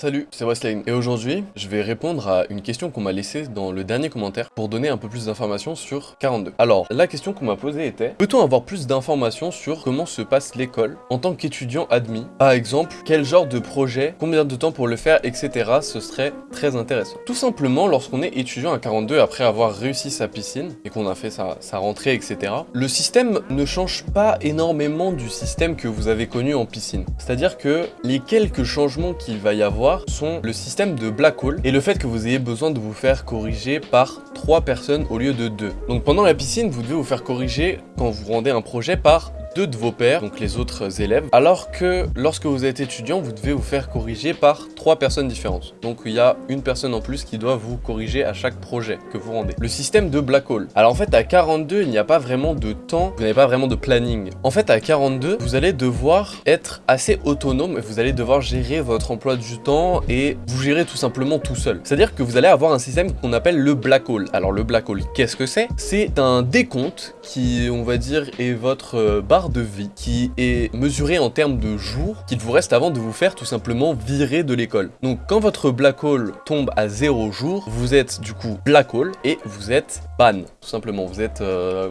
Salut, c'est Wesley et aujourd'hui, je vais répondre à une question qu'on m'a laissée dans le dernier commentaire pour donner un peu plus d'informations sur 42. Alors, la question qu'on m'a posée était Peut-on avoir plus d'informations sur comment se passe l'école en tant qu'étudiant admis? Par exemple, quel genre de projet, combien de temps pour le faire, etc. Ce serait très intéressant. Tout simplement, lorsqu'on est étudiant à 42 après avoir réussi sa piscine et qu'on a fait sa, sa rentrée, etc. Le système ne change pas énormément du système que vous avez connu en piscine. C'est-à-dire que les quelques changements qu'il va y avoir sont le système de black hole et le fait que vous ayez besoin de vous faire corriger par 3 personnes au lieu de 2. Donc pendant la piscine, vous devez vous faire corriger quand vous rendez un projet par deux de vos pairs, donc les autres élèves, alors que lorsque vous êtes étudiant, vous devez vous faire corriger par trois personnes différentes. Donc il y a une personne en plus qui doit vous corriger à chaque projet que vous rendez. Le système de black hole. Alors en fait, à 42, il n'y a pas vraiment de temps, vous n'avez pas vraiment de planning. En fait, à 42, vous allez devoir être assez autonome et vous allez devoir gérer votre emploi du temps et vous gérer tout simplement tout seul. C'est-à-dire que vous allez avoir un système qu'on appelle le black hole. Alors le black hole, qu'est-ce que c'est? C'est un décompte qui, on va dire, est votre euh, de vie qui est mesuré en termes de jours qu'il vous reste avant de vous faire tout simplement virer de l'école. Donc quand votre black hole tombe à 0 jours, vous êtes du coup black hole et vous êtes ban. Tout simplement, vous êtes euh,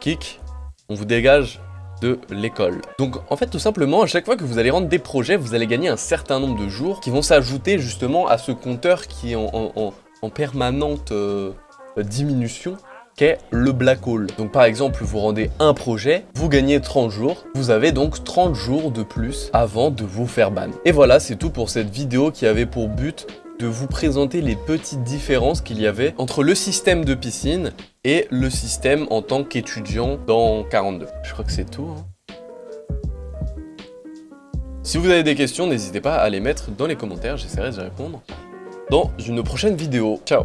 kick, on vous dégage de l'école. Donc en fait tout simplement à chaque fois que vous allez rendre des projets vous allez gagner un certain nombre de jours qui vont s'ajouter justement à ce compteur qui est en, permanente euh, diminution qu'est le black hole. Donc par exemple, vous rendez un projet, vous gagnez 30 jours, vous avez donc 30 jours de plus avant de vous faire ban. Et voilà, c'est tout pour cette vidéo qui avait pour but de vous présenter les petites différences qu'il y avait entre le système de piscine et le système en tant qu'étudiant dans 42. Je crois que c'est tout. Hein. Si vous avez des questions, n'hésitez pas à les mettre dans les commentaires, j'essaierai de répondre dans une prochaine vidéo. Ciao